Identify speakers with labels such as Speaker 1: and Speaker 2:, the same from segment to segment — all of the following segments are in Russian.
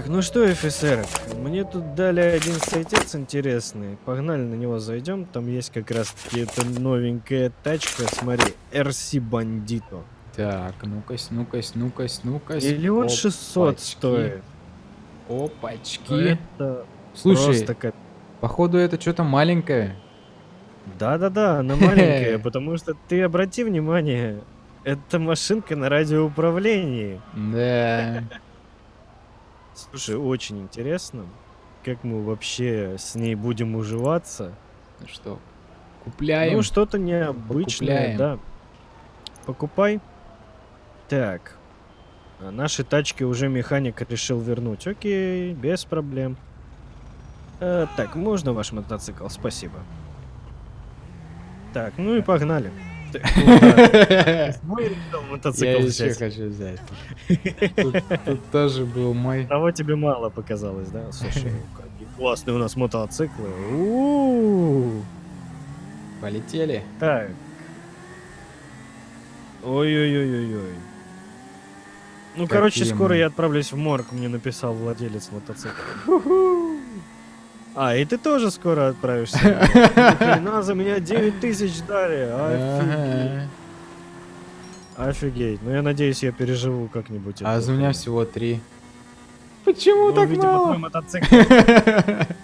Speaker 1: Так, ну что, офицер, мне тут дали один сайтец интересный. Погнали на него зайдем. Там есть как раз таки эта новенькая тачка. Смотри, RC Bandito.
Speaker 2: Так, ну-ка, ну-ка, ну-ка, ну-ка.
Speaker 1: Миллион шестьсот стоит.
Speaker 2: Опачки.
Speaker 1: Это
Speaker 2: Слушай,
Speaker 1: просто кап-
Speaker 2: походу это что-то маленькое.
Speaker 1: Да-да-да, она маленькая, потому что ты обрати внимание, это машинка на радиоуправлении.
Speaker 2: Да.
Speaker 1: Слушай, очень интересно, как мы вообще с ней будем уживаться.
Speaker 2: Ну что, купляем?
Speaker 1: Ну, что-то необычное,
Speaker 2: Покупляем.
Speaker 1: да. Покупай. Так. А наши тачки уже механик решил вернуть. Окей, без проблем. Э, так, можно ваш мотоцикл? Спасибо. Так, ну и погнали. Решил
Speaker 2: Я
Speaker 1: мотоцикл
Speaker 2: еще
Speaker 1: взять.
Speaker 2: хочу взять. Тут, тоже был мой.
Speaker 1: Того тебе мало показалось, да? Слушай, какие классные у нас мотоциклы. У-у-у.
Speaker 2: Полетели.
Speaker 1: Так. Ой-ой-ой-ой-ой. Ну, короче, скоро я отправлюсь в морг, мне написал владелец мотоцикла. А, и ты тоже скоро отправишься. Хрена за меня 9 тысяч дали. Офигеть. Офигеть. Ну, я надеюсь, я переживу как-нибудь.
Speaker 2: А за меня всего три. Почему
Speaker 1: Ну,
Speaker 2: так
Speaker 1: видимо, твой
Speaker 2: мало?
Speaker 1: мотоцикл.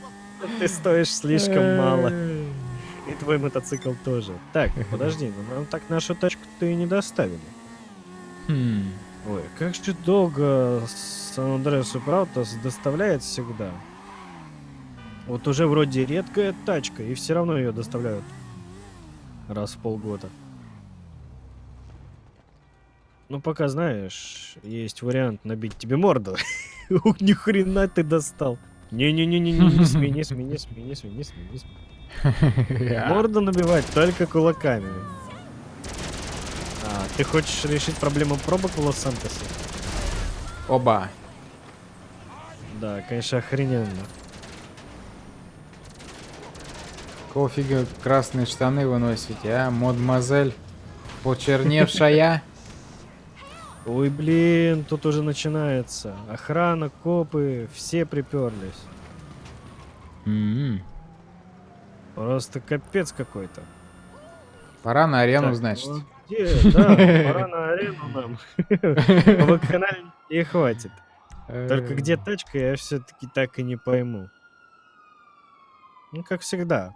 Speaker 1: Ты стоишь слишком мало. И твой мотоцикл тоже. Так, подожди, ну нам так нашу тачку-то и не доставили.
Speaker 2: Хм.
Speaker 1: Ой, как же долго Сан-Андреас Праутас доставляет всегда. Вот уже вроде редкая тачка, и все равно ее доставляют раз в полгода. Ну, пока знаешь, есть вариант набить тебе морду. Ух, ни хрена ты достал. Не-не-не-не, не смей, не смей, не смей, не смей, не смей, не смей. Морду набивать только кулаками. А, ты хочешь решить проблему пробок в Лос-Сантосе?
Speaker 2: Оба.
Speaker 1: Да, конечно, охрененно.
Speaker 2: Какого фига красные штаны вы носите, а? Мадемуазель почерневшая.
Speaker 1: Ой, блин, тут уже начинается. Охрана, копы, все приперлись.
Speaker 2: М.
Speaker 1: Просто капец какой-то.
Speaker 2: Пора на арену,
Speaker 1: Так,
Speaker 2: значит.
Speaker 1: ну где? Да, пора на арену нам. Вакханаль и хватит. Только где тачка, я все-таки так и не пойму. Ну, как всегда.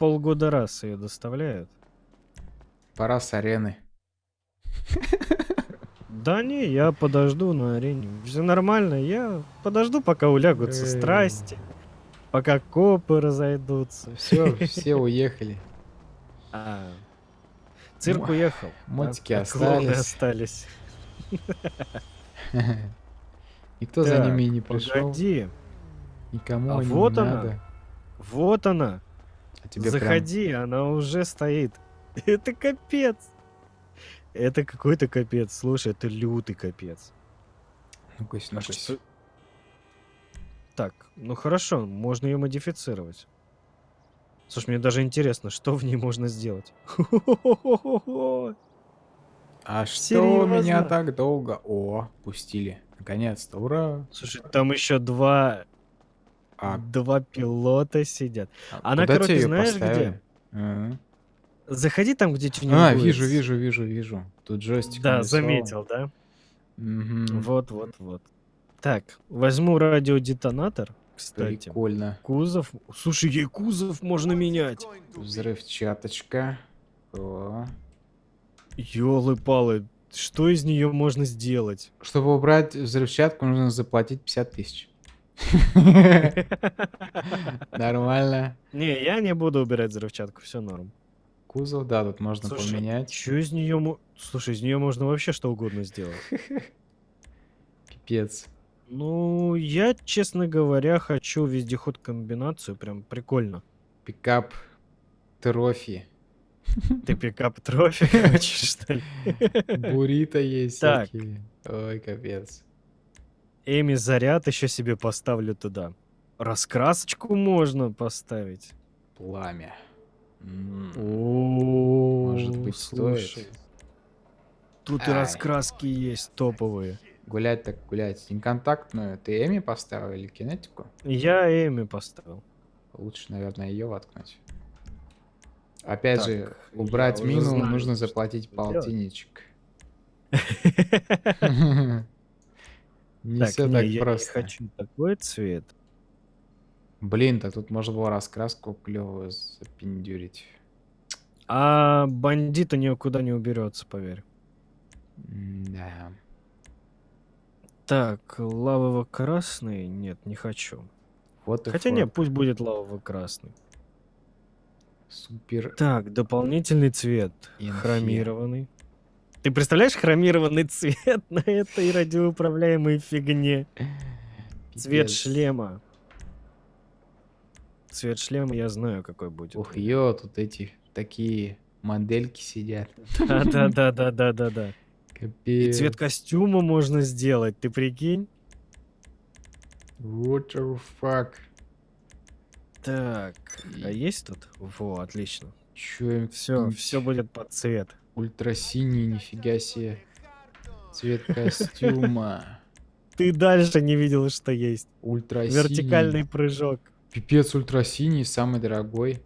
Speaker 1: Полгода раз ее доставляют.
Speaker 2: Пора с арены.
Speaker 1: Да не, я подожду на арене. Все нормально, я подожду, пока улягутся страсти. Пока копы разойдутся.
Speaker 2: Все, все уехали.
Speaker 1: А, цирк уехал.
Speaker 2: мотики
Speaker 1: а
Speaker 2: остались.
Speaker 1: остались.
Speaker 2: Никто за
Speaker 1: Так,
Speaker 2: ними не пришел.
Speaker 1: Погоди,
Speaker 2: Никому
Speaker 1: А
Speaker 2: они
Speaker 1: вот
Speaker 2: не
Speaker 1: она.
Speaker 2: надо.
Speaker 1: вот она.
Speaker 2: Тебе прям-
Speaker 1: Заходи, она уже стоит. Это капец. Это какой-то капец. Слушай, это лютый капец.
Speaker 2: Ну-кась, ну-кась.
Speaker 1: что- Так, ну хорошо, можно ее модифицировать. Слушай, мне даже интересно, что в ней можно сделать.
Speaker 2: А что меня
Speaker 1: Серьезно?
Speaker 2: так долго? О, пустили. Наконец-то, ура.
Speaker 1: Слушай, там еще два,
Speaker 2: А,
Speaker 1: два пилота сидят.
Speaker 2: а
Speaker 1: Она, короче, знаешь, где?
Speaker 2: поставили? Ага.
Speaker 1: Заходи там, где тюнинг
Speaker 2: А, вижу, вижу, вижу, вижу. Тут джойстик.
Speaker 1: Да,
Speaker 2: нарисован.
Speaker 1: заметил, да?
Speaker 2: Мгм.
Speaker 1: Вот, вот, вот. Так, возьму радиодетонатор, кстати.
Speaker 2: Прикольно.
Speaker 1: Кузов. Слушай, ей кузов можно менять.
Speaker 2: Взрывчаточка. О.
Speaker 1: Ёлы-палы, что из нее можно сделать?
Speaker 2: Чтобы убрать взрывчатку, нужно заплатить 50 тысяч. Нормально.
Speaker 1: Не, я не буду убирать взрывчатку, все норм.
Speaker 2: Кузов, да, тут можно
Speaker 1: Слушай,
Speaker 2: поменять.
Speaker 1: Что из нее... Слушай, из нее можно вообще что угодно сделать.
Speaker 2: Пипец.
Speaker 1: Ну, я, честно говоря, хочу вездеход комбинацию, прям прикольно.
Speaker 2: Пикап трофи.
Speaker 1: Ты пикап трофи хочешь, что ли?
Speaker 2: Бурито есть
Speaker 1: Так.
Speaker 2: всякие. Ой, капец.
Speaker 1: Эми заряд еще себе поставлю туда. Раскрасочку можно поставить.
Speaker 2: Пламя. Может быть, стоит?
Speaker 1: Тут и раскраски есть топовые.
Speaker 2: Гулять так гулять. Неконтактную ты Эми поставил или кинетику?
Speaker 1: Я Эми поставил.
Speaker 2: Лучше, наверное, ее воткнуть. Опять
Speaker 1: Так,
Speaker 2: же, убрать мину
Speaker 1: знаю,
Speaker 2: нужно заплатить полтинничек. Не
Speaker 1: Так,
Speaker 2: все
Speaker 1: не,
Speaker 2: так
Speaker 1: я не
Speaker 2: просто.
Speaker 1: хочу такой цвет.
Speaker 2: Блин, так тут можно было раскраску клевую запиндюрить.
Speaker 1: А бандита никуда не уберется, поверь.
Speaker 2: Да.
Speaker 1: Так, лавово-красный? Нет, не хочу.
Speaker 2: Вот
Speaker 1: Хотя не,
Speaker 2: форк.
Speaker 1: пусть будет лавово-красный.
Speaker 2: Супер.
Speaker 1: Так, дополнительный цвет.
Speaker 2: Инфи.
Speaker 1: Хромированный. Ты представляешь хромированный цвет на этой радиоуправляемой фигне? Цвет
Speaker 2: Пипец.
Speaker 1: шлема. Цвет шлема я знаю, какой будет.
Speaker 2: Ух, ё, тут эти такие модельки сидят.
Speaker 1: Да-да-да-да-да-да. И
Speaker 2: Капец.
Speaker 1: цвет костюма можно сделать, ты прикинь?
Speaker 2: What the fuck?
Speaker 1: Так, а
Speaker 2: И-
Speaker 1: есть тут? Во, отлично.
Speaker 2: Чё им
Speaker 1: Все, все будет под цвет.
Speaker 2: Ультрасиний, нифига себе. Цвет костюма.
Speaker 1: Ты дальше не видел, что есть.
Speaker 2: Ультрасиний.
Speaker 1: Вертикальный прыжок.
Speaker 2: Пипец, ультрасиний, самый дорогой.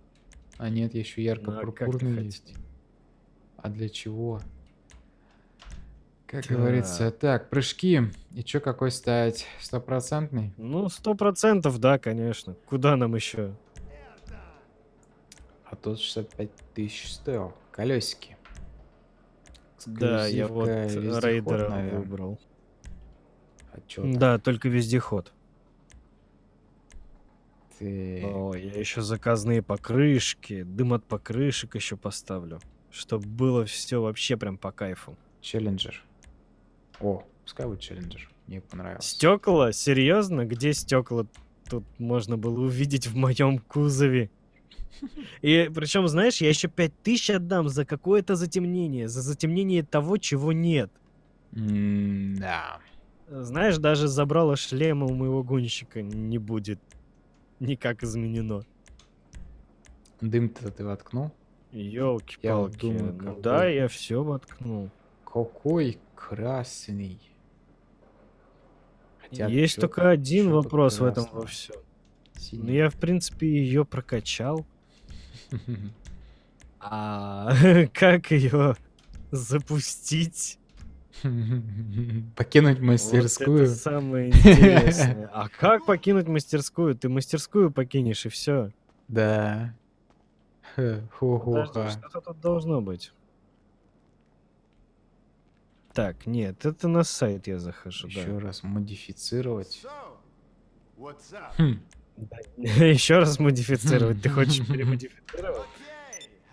Speaker 2: А нет, еще
Speaker 1: Ну, а
Speaker 2: ярко-пурпурный есть. А для чего? Как
Speaker 1: Так.
Speaker 2: говорится, так, прыжки. И чё, какой ставить? Стопроцентный?
Speaker 1: Ну, сто процентов, да, конечно. Куда нам еще?
Speaker 2: А тот 65 тысяч стоил. Колесики.
Speaker 1: Да, я вот рейдера выбрал.
Speaker 2: А чё там
Speaker 1: Да, только вездеход.
Speaker 2: ты?
Speaker 1: О, я еще заказные покрышки, дым от покрышек еще поставлю. Чтобы было все вообще прям по кайфу.
Speaker 2: Челленджер. О, пускай будет челленджер. Мне понравилось.
Speaker 1: Стекла? Серьезно? Где стекла тут можно было увидеть в моем кузове? И причем, знаешь, я еще 5000 отдам за какое-то затемнение, за затемнение того, чего нет.
Speaker 2: Да.
Speaker 1: Знаешь, даже забрала шлема у моего гонщика не будет никак изменено.
Speaker 2: Дым-то ты воткнул?
Speaker 1: Елки-палки.
Speaker 2: думаю,
Speaker 1: ну
Speaker 2: какой-
Speaker 1: да, я все воткнул.
Speaker 2: Какой красный. Хотя
Speaker 1: Есть только один вопрос в этом во всем. Ну,
Speaker 2: Синий.
Speaker 1: я, в принципе, ее прокачал. А как ее запустить?
Speaker 2: Покинуть
Speaker 1: Вот
Speaker 2: мастерскую.
Speaker 1: это самое интересное. А как покинуть мастерскую? Ты мастерскую покинешь и все.
Speaker 2: Да. Хо-хо-ха.
Speaker 1: что-то тут должно быть. Так, нет, это на сайт я захожу,
Speaker 2: Еще раз модифицировать. Хм,
Speaker 1: да. Еще раз модифицировать. Ты хочешь перемодифицировать?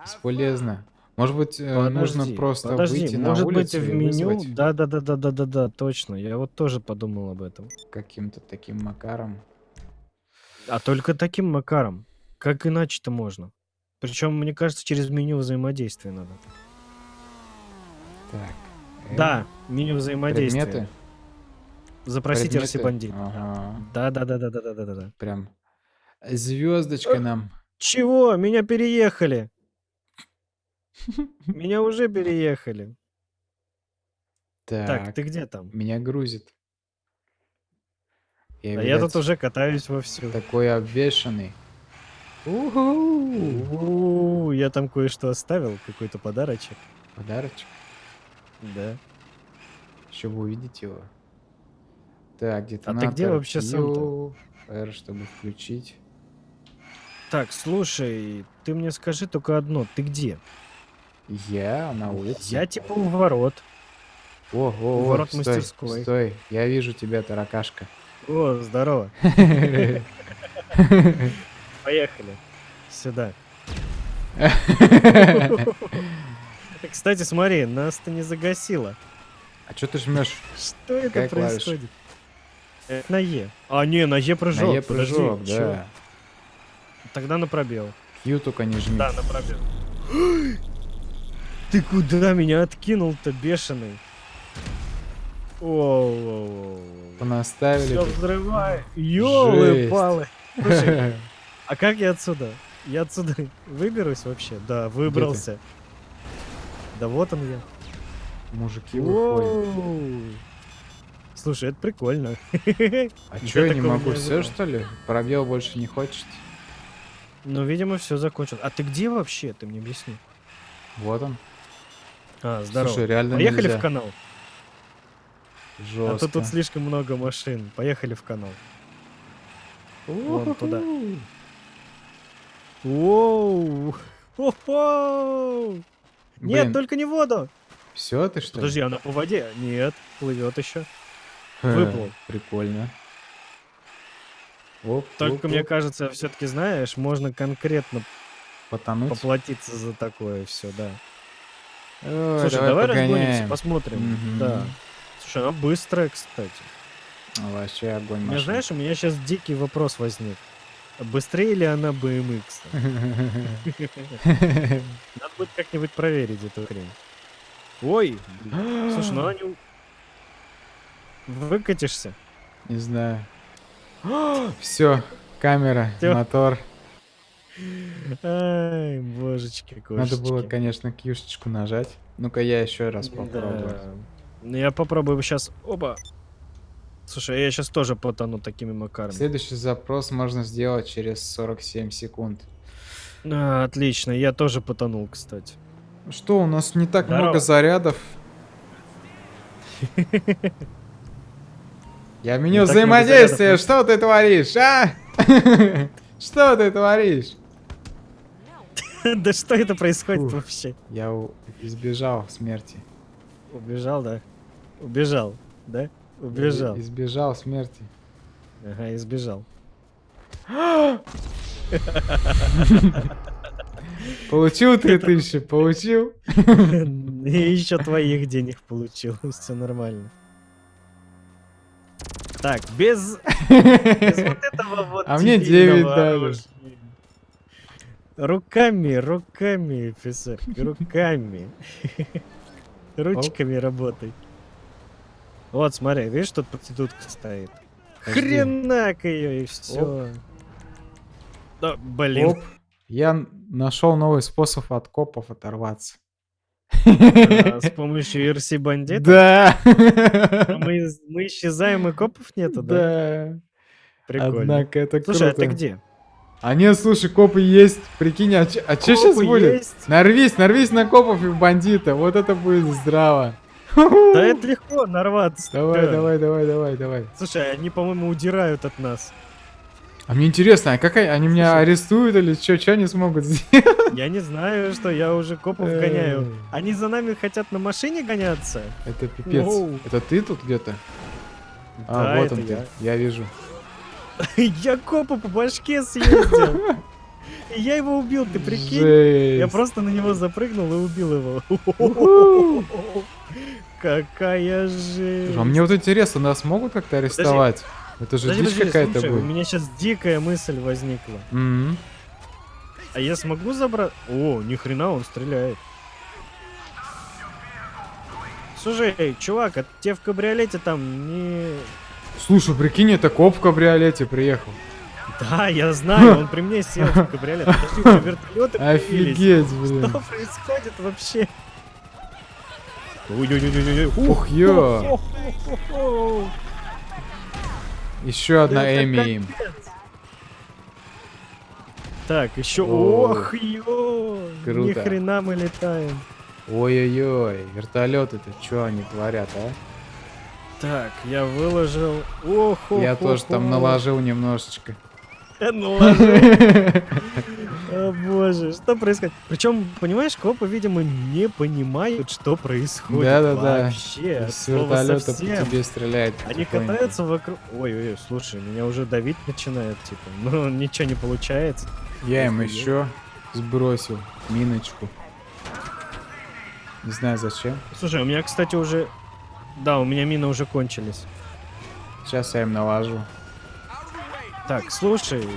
Speaker 2: Бесполезно. Может быть, э,
Speaker 1: подожди, нужно
Speaker 2: просто
Speaker 1: подожди,
Speaker 2: выйти
Speaker 1: может на
Speaker 2: улицу
Speaker 1: быть,
Speaker 2: в
Speaker 1: меню? Да, да, да, да, да, да, да, точно. Я вот тоже подумал об этом.
Speaker 2: Каким-то таким макаром.
Speaker 1: А только таким макаром. Как иначе-то можно? Причем, мне кажется, через меню взаимодействия надо.
Speaker 2: Так. Э,
Speaker 1: да, меню взаимодействия.
Speaker 2: Предметы?
Speaker 1: Запросите
Speaker 2: Предметы?
Speaker 1: Арсибандит.
Speaker 2: Ага.
Speaker 1: Да, да, да, да, да, да, да, да.
Speaker 2: Прям звездочка нам.
Speaker 1: Чего? Меня переехали. Меня уже переехали. Так,
Speaker 2: Так,
Speaker 1: ты где там?
Speaker 2: меня грузит. Я,
Speaker 1: А я тут
Speaker 2: видать,
Speaker 1: уже катаюсь вовсю.
Speaker 2: такой обвешанный.
Speaker 1: У, Я там кое-что оставил, какой-то подарочек.
Speaker 2: Подарочек.
Speaker 1: Да.
Speaker 2: Еще вы увидите его. Так, где-то
Speaker 1: А ты где вообще сам-то?
Speaker 2: R, чтобы включить.
Speaker 1: Так, слушай, ты мне скажи только одно, ты где?
Speaker 2: Я на улице.
Speaker 1: Я типа у ворот.
Speaker 2: О, о,
Speaker 1: у
Speaker 2: о,
Speaker 1: ворот
Speaker 2: стой,
Speaker 1: мастерской.
Speaker 2: Стой, я вижу тебя, таракашка.
Speaker 1: О, здорово. Поехали. Сюда. Кстати, смотри, нас-то не загасило.
Speaker 2: А что ты жмешь?
Speaker 1: Что это происходит? Это на Е. А, не, на Е прыжок.
Speaker 2: На Е прыжок, да.
Speaker 1: Тогда на пробел.
Speaker 2: Q только не жми.
Speaker 1: Да, на пробел. Ты куда меня откинул-то, бешеный? Воу-воу-воу.
Speaker 2: Понаставили.
Speaker 1: Все взрывай. Слушай,
Speaker 2: Где
Speaker 1: а как я отсюда? Я отсюда выберусь вообще? Да, выбрался. Да вот он я.
Speaker 2: Мужики выходят.
Speaker 1: Слушай, это прикольно.
Speaker 2: А чё, я не могу все, что ли? Пробел больше не хочет.
Speaker 1: Ну, видимо, все закончилось. А ты где вообще? Ты мне объясни.
Speaker 2: Вот он.
Speaker 1: А, здорово.
Speaker 2: Слушай, реально
Speaker 1: Поехали
Speaker 2: нельзя.
Speaker 1: в канал.
Speaker 2: Жестко.
Speaker 1: А то тут слишком много машин. Поехали в канал. Вон туда. Воу! Хо-хо! Нет,
Speaker 2: Блин.
Speaker 1: только не воду!
Speaker 2: Все, ты что?
Speaker 1: Подожди, она по воде? Нет, плывет еще. Выплыл.
Speaker 2: Прикольно. Оп,
Speaker 1: Только
Speaker 2: оп,
Speaker 1: мне
Speaker 2: оп.
Speaker 1: кажется, все-таки знаешь, можно конкретно
Speaker 2: Потонуть.
Speaker 1: поплатиться за такое все, да.
Speaker 2: Ой,
Speaker 1: Слушай, давай, разгонимся,
Speaker 2: погоняем.
Speaker 1: посмотрим.
Speaker 2: Мгм.
Speaker 1: Да. Слушай, она быстрая, кстати.
Speaker 2: Вообще огонь
Speaker 1: У меня,
Speaker 2: машина.
Speaker 1: знаешь, у меня сейчас дикий вопрос возник. Быстрее ли она BMX? Надо будет как-нибудь проверить эту хрень. Ой, слушай, ну она не... Выкатишься?
Speaker 2: Не знаю. Все, камера,
Speaker 1: Всё.
Speaker 2: мотор.
Speaker 1: Ай, божечки, кошечки.
Speaker 2: Надо было, конечно, кьюшечку нажать. Ну-ка, я еще раз попробую.
Speaker 1: Да. Ну, я попробую сейчас... Оба. Слушай, я сейчас тоже потону такими макарами.
Speaker 2: Следующий запрос можно сделать через 47 секунд.
Speaker 1: А, отлично, я тоже потонул, кстати.
Speaker 2: Что, у нас не так
Speaker 1: Здорово.
Speaker 2: много зарядов. Я в меню
Speaker 1: много
Speaker 2: взаимодействия,
Speaker 1: зарядов,
Speaker 2: что ты творишь, а? Что ты творишь?
Speaker 1: Да что это происходит вообще?
Speaker 2: Я избежал смерти.
Speaker 1: Убежал, да? Убежал, да? Убежал.
Speaker 2: Избежал смерти.
Speaker 1: Ага, избежал.
Speaker 2: Получил 3000, получил.
Speaker 1: И еще твоих денег получил. Все нормально. Так, без, без вот этого вот
Speaker 2: А мне
Speaker 1: дебильного
Speaker 2: 9 дали.
Speaker 1: Руками, руками, офицер, руками. Ручками работай. Вот, смотри, видишь, тут проститутка стоит. Хренак ее и все. Да, блин.
Speaker 2: Я нашел новый способ от копов оторваться.
Speaker 1: А, С помощью RC бандита
Speaker 2: Да.
Speaker 1: мы, мы исчезаем и копов нету, да?
Speaker 2: Да.
Speaker 1: Прикольно.
Speaker 2: Однако это
Speaker 1: Слушай, а ты где?
Speaker 2: А нет, слушай, копы есть. Прикинь, а, чё- а что сейчас будет?
Speaker 1: есть?
Speaker 2: Нарвись, нарвись на копов и бандита. Вот это будет здраво.
Speaker 1: Да это легко нарваться.
Speaker 2: Давай,
Speaker 1: Да.
Speaker 2: давай, давай, давай, давай.
Speaker 1: Слушай, они, по-моему, удирают от нас.
Speaker 2: А мне интересно, а как они, они меня арестуют или что, что они смогут сделать?
Speaker 1: Я не знаю, что я уже копов гоняю.
Speaker 2: Эй.
Speaker 1: Они за нами хотят на машине гоняться?
Speaker 2: Это пипец.
Speaker 1: Воу.
Speaker 2: Это ты тут где-то? А,
Speaker 1: Да,
Speaker 2: вот он ты.
Speaker 1: я.
Speaker 2: Я вижу.
Speaker 1: Я копу по башке съездил. И Я его убил, ты прикинь? Я
Speaker 2: Жесть.
Speaker 1: просто на него запрыгнул и убил его. Какая жесть.
Speaker 2: А мне вот интересно, нас могут как-то арестовать? Это же
Speaker 1: Подожди,
Speaker 2: дичь какая-то
Speaker 1: слушай, у
Speaker 2: будет.
Speaker 1: меня сейчас дикая мысль возникла.
Speaker 2: Мгм.
Speaker 1: А я смогу забрать... О, ни хрена он стреляет. Слушай, чувак, а тебе в кабриолете там не...
Speaker 2: Слушай, прикинь, это коп в кабриолете приехал.
Speaker 1: Да, я знаю, он при мне сел в кабриолет. Подожди, вертолеты.
Speaker 2: Офигеть, блин.
Speaker 1: Что происходит вообще? Ой-ой-ой-ой-ой.
Speaker 2: Ух, ё. Еще одна
Speaker 1: Это
Speaker 2: Эми им.
Speaker 1: Так, еще...
Speaker 2: О,
Speaker 1: Ох, ё! Ни
Speaker 2: круто.
Speaker 1: хрена мы летаем.
Speaker 2: Ой-ой-ой, вертолеты-то что они творят, а?
Speaker 1: Так, я выложил... Ох,
Speaker 2: Я тоже там наложил немножечко.
Speaker 1: Наложил. О боже, что происходит? Причем, понимаешь, копы, видимо, не понимают, что происходит.
Speaker 2: Да-да-да.
Speaker 1: Вообще, от
Speaker 2: С вертолета по тебе стреляет.
Speaker 1: Они катаются вокруг... Ой-ой-ой, слушай, меня уже давить начинают, типа. Ну, ничего не получается.
Speaker 2: Я им еще сбросил миночку. Не знаю зачем.
Speaker 1: Слушай, у меня, кстати, уже... Да, у меня мины уже кончились.
Speaker 2: Сейчас я им наложу.
Speaker 1: Так, слушай,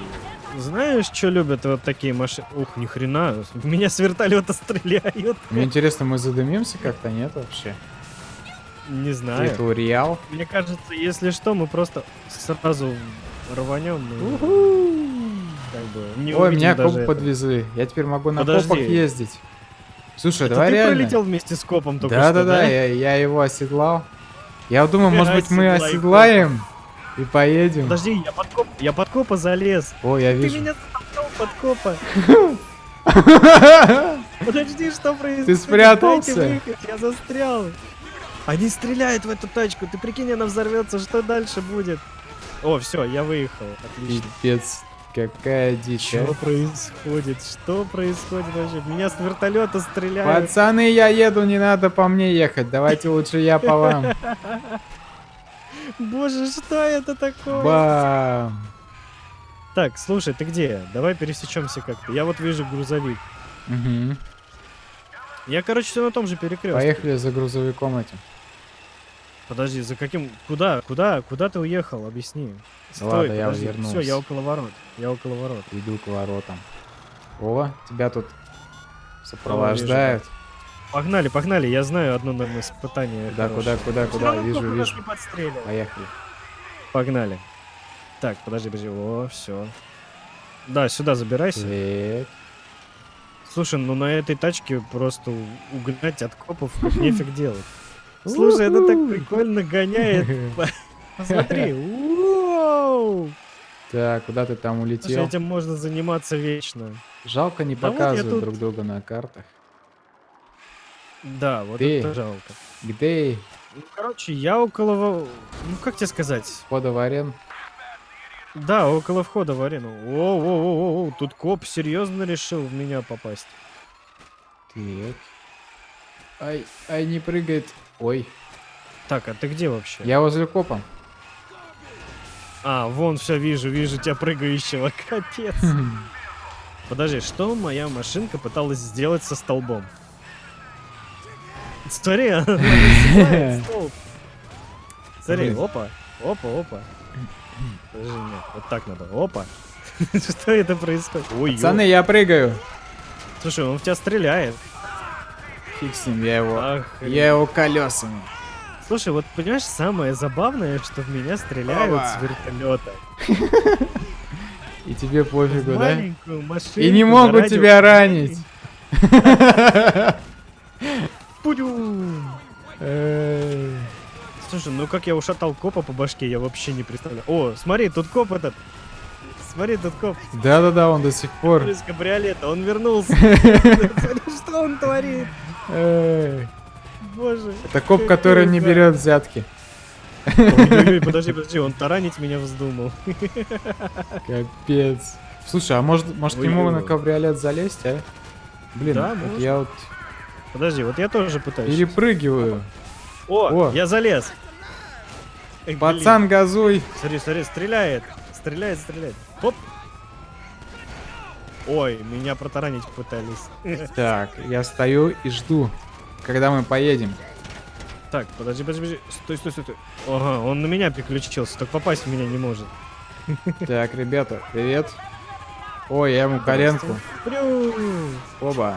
Speaker 1: знаешь, что любят вот такие машины? Ух, ни хрена, меня с вертолета стреляют.
Speaker 2: Мне интересно, мы задымимся как-то, нет вообще?
Speaker 1: Не знаю.
Speaker 2: Туториал.
Speaker 1: Мне кажется, если что, мы просто сразу рванем. как бы не
Speaker 2: Ой, меня коп подвезли. Я теперь могу на
Speaker 1: Подожди.
Speaker 2: копах ездить. Слушай,
Speaker 1: Это
Speaker 2: давай
Speaker 1: ты
Speaker 2: реально.
Speaker 1: пролетел вместе с копом только
Speaker 2: Да,
Speaker 1: что,
Speaker 2: да, да, я, я его оседлал. Я думаю, может быть, мы оседлаем и поедем.
Speaker 1: Подожди, я под коп, я под копа залез.
Speaker 2: О, я
Speaker 1: Ты
Speaker 2: вижу.
Speaker 1: меня затолкал под копа. Подожди, что происходит?
Speaker 2: Ты спрятался?
Speaker 1: Я застрял. Они стреляют в эту тачку. Ты прикинь, она взорвется. Что дальше будет? О, все, я выехал. Отлично.
Speaker 2: Пипец, какая дичь,
Speaker 1: Что
Speaker 2: а.
Speaker 1: происходит? Что происходит вообще? Меня с вертолета стреляют.
Speaker 2: Пацаны, я еду, не надо по мне ехать. Давайте лучше я по вам.
Speaker 1: Боже, что это такое?
Speaker 2: Бам!
Speaker 1: Так, слушай, ты где? Давай пересечемся как-то. Я вот вижу грузовик.
Speaker 2: Мгм.
Speaker 1: Я, короче, все на том же перекрестке.
Speaker 2: Поехали за грузовиком этим.
Speaker 1: Подожди, за каким? Куда? Куда? Куда ты уехал? Объясни.
Speaker 2: ладно, я вернулся.
Speaker 1: Все, я около ворот. Я около ворот.
Speaker 2: Иду к воротам. О, тебя тут сопровождают.
Speaker 1: Погнали, погнали. Я знаю одно наверное, испытание.
Speaker 2: Куда, куда, куда, куда? Вижу, вижу. Поехали.
Speaker 1: Погнали. Так, подожди, подожди. О, все. Да, сюда забирайся.
Speaker 2: Так.
Speaker 1: Слушай, ну на этой тачке просто угнать от копов нефиг делать. Слушай, это так прикольно гоняет. Посмотри.
Speaker 2: Так, куда ты там
Speaker 1: Слушай,
Speaker 2: улетел?
Speaker 1: этим можно заниматься вечно.
Speaker 2: Жалко не
Speaker 1: Да вот я
Speaker 2: показывают
Speaker 1: тут.
Speaker 2: друг друга на картах.
Speaker 1: Да, вот
Speaker 2: Ты.
Speaker 1: это жалко.
Speaker 2: Где
Speaker 1: Ну, короче, я около... Ну, как тебе сказать?
Speaker 2: входа в арену?
Speaker 1: Да, около входа в арену. О, тут коп серьезно решил в меня попасть.
Speaker 2: Так. Ай, ай, не прыгает. Ой,
Speaker 1: Так, а ты где вообще?
Speaker 2: я возле копа.
Speaker 1: А, вон все вижу, вижу тебя прыгающего. Капец. Подожди, что моя машинка пыталась сделать со столбом? Смотри. Смотри, опа, опа, опа. Подожди, нет, вот так надо. Опа. Что это происходит? Ой.
Speaker 2: Пацаны, я прыгаю.
Speaker 1: Слушай, он в тебя стреляет.
Speaker 2: Фиг с ним, я его... Я его колесами.
Speaker 1: Слушай, вот понимаешь, самое забавное, что в меня стреляют
Speaker 2: Опа.
Speaker 1: с вертолета.
Speaker 2: И тебе пофигу, да? И не могут тебя ранить.
Speaker 1: Пудюм. Слушай, ну как я ушатал копа по башке, я вообще не представляю. О, смотри, тут коп этот. Смотри, тут коп
Speaker 2: Да-да-да, он до сих пор.
Speaker 1: из кабриолета, он вернулся. Что он творит? Боже.
Speaker 2: Это коп, который не берет взятки.
Speaker 1: Подожди, подожди, он таранить меня вздумал.
Speaker 2: Капец. Слушай, а может, может
Speaker 1: Ой-ой.
Speaker 2: на кабриолет залезть, а? Блин,
Speaker 1: Да,
Speaker 2: вот
Speaker 1: можно.
Speaker 2: я вот
Speaker 1: Подожди, вот я тоже пытаюсь.
Speaker 2: перепрыгиваю.
Speaker 1: О,
Speaker 2: О.
Speaker 1: я залез. Эх, блин.
Speaker 2: Пацан, газуй.
Speaker 1: Смотри, смотри, стреляет. Стреляет, стреляет. Оп. Ой, меня протаранить пытались.
Speaker 2: Так, я стою и жду, когда мы поедем.
Speaker 1: Так, подожди, подожди, подожди. Стой, стой, стой, стой. Ага, он на меня переключился, только попасть в меня не может.
Speaker 2: Так, ребята, привет. Ой, я ему коленку. Оба.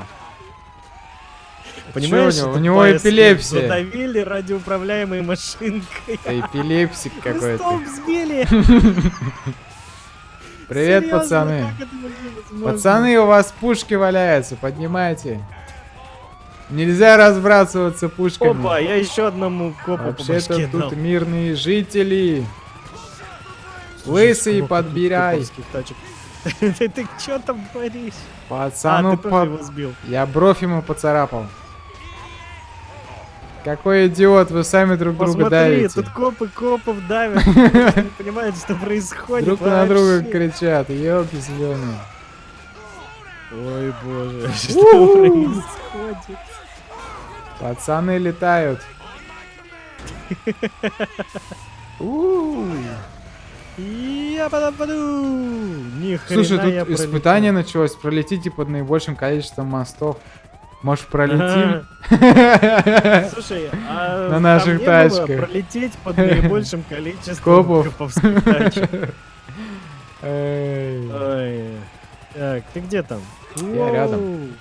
Speaker 1: Понимаешь,
Speaker 2: Чё у него? У него эпилепсия.
Speaker 1: Задавили радиоуправляемой машинкой.
Speaker 2: Эпилепсик какой-то.
Speaker 1: столб сбили.
Speaker 2: Привет, пацаны. Пацаны, у вас пушки валяются, поднимайте. Нельзя разбрасываться пушками.
Speaker 1: Опа, я еще одному копу
Speaker 2: Вообще-то тут мирные жители.
Speaker 1: Слушай,
Speaker 2: Лысый,
Speaker 1: сколько
Speaker 2: подбирай.
Speaker 1: Ты ты что там творишь? А,
Speaker 2: Пацану,
Speaker 1: ты тоже
Speaker 2: по-
Speaker 1: его сбил.
Speaker 2: я бровь ему поцарапал. Какой идиот, вы сами друг друга
Speaker 1: Посмотри,
Speaker 2: давите.
Speaker 1: тут копы копов давят. Не понимают, что происходит
Speaker 2: Друг на друга кричат, елки зеленые.
Speaker 1: Ой, боже, что происходит?
Speaker 2: Пацаны летают.
Speaker 1: Я подопаду. Ни
Speaker 2: Слушай, тут испытание началось. Пролетите под наибольшим количеством мостов. Может, пролетим?
Speaker 1: Слушай, а
Speaker 2: На наших тачках.
Speaker 1: пролететь под наибольшим количеством
Speaker 2: Копов.
Speaker 1: Так, ты где там?
Speaker 2: Я рядом.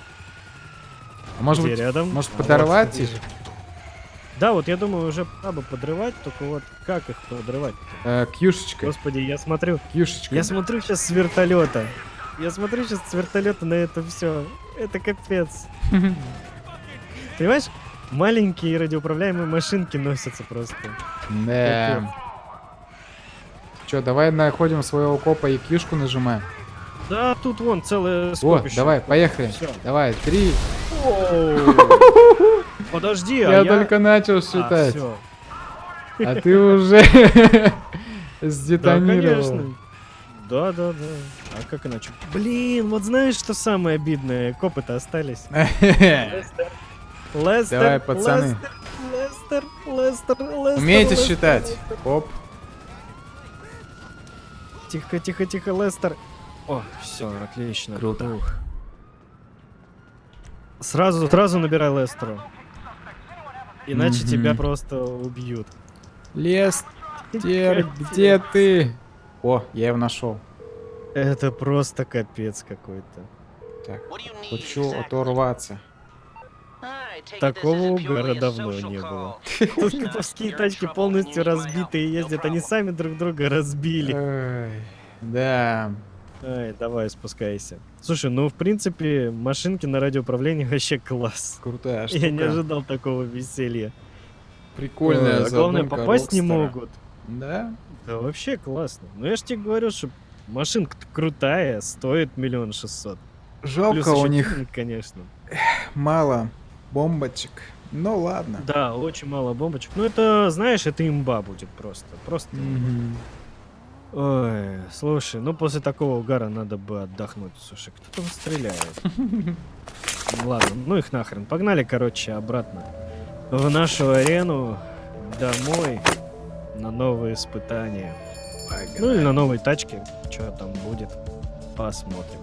Speaker 2: А Может быть,
Speaker 1: рядом?
Speaker 2: может,
Speaker 1: А,
Speaker 2: подорвать их?
Speaker 1: Да, вот я думаю, уже пора бы подрывать, только вот как их подрывать?
Speaker 2: э, кьюшечкой.
Speaker 1: Господи, я смотрю,
Speaker 2: Кьюшечкой.
Speaker 1: я смотрю сейчас с вертолета. Я смотрю сейчас с вертолета на это все. Это капец. Понимаешь? Маленькие радиоуправляемые машинки носятся просто.
Speaker 2: Да. Че, давай находим своего копа и кишку нажимаем.
Speaker 1: Да, тут вон целое
Speaker 2: Вот,
Speaker 1: скопище.
Speaker 2: давай, поехали.
Speaker 1: Всё.
Speaker 2: Давай, три.
Speaker 1: Подожди, а
Speaker 2: Я только начал
Speaker 1: А,
Speaker 2: считать. А ты уже сдетонировал.
Speaker 1: Да, да, да. А как иначе? Блин, вот знаешь, что самое обидное? Копы-то остались. Лестер, Лестер,
Speaker 2: Давай, пацаны.
Speaker 1: Лестер, Лестер, Лестер,
Speaker 2: Умеете считать? Оп.
Speaker 1: Тихо, тихо, тихо, Лестер. О, все, отлично.
Speaker 2: Круто.
Speaker 1: Ух. Сразу, сразу набирай Лестеру. Иначе тебя просто убьют.
Speaker 2: Лестер, где ты? О, я его нашел.
Speaker 1: Это просто капец какой-то.
Speaker 2: Так, хочу оторваться.
Speaker 1: Такого угара давно не было. Тут коповские тачки полностью разбитые ездят, они сами друг друга разбили.
Speaker 2: Ой, Да.
Speaker 1: Ай, давай, спускайся. Слушай, ну в принципе, машинки на радиоуправлении вообще класс.
Speaker 2: Крутая
Speaker 1: Я не
Speaker 2: штука.
Speaker 1: ожидал такого веселья.
Speaker 2: Прикольная
Speaker 1: Ой, а главное, попасть не могут.
Speaker 2: Да?
Speaker 1: Да вообще классно. Ну я ж тебе говорю, что машинка крутая, стоит миллион шестьсот. Плюс
Speaker 2: Жалко у них
Speaker 1: тюнинг, конечно.
Speaker 2: мало бомбочек. Ну ладно.
Speaker 1: Да, очень мало бомбочек. Ну это, знаешь, это имба будет просто. Просто.
Speaker 2: Мгм.
Speaker 1: Ой, слушай, ну после такого угара надо бы отдохнуть. Слушай, кто там стреляет? Ладно, ну их нахрен. Погнали, короче, обратно в нашу арену, домой, на новые испытания. Ну или на новой тачке, что там будет, посмотрим.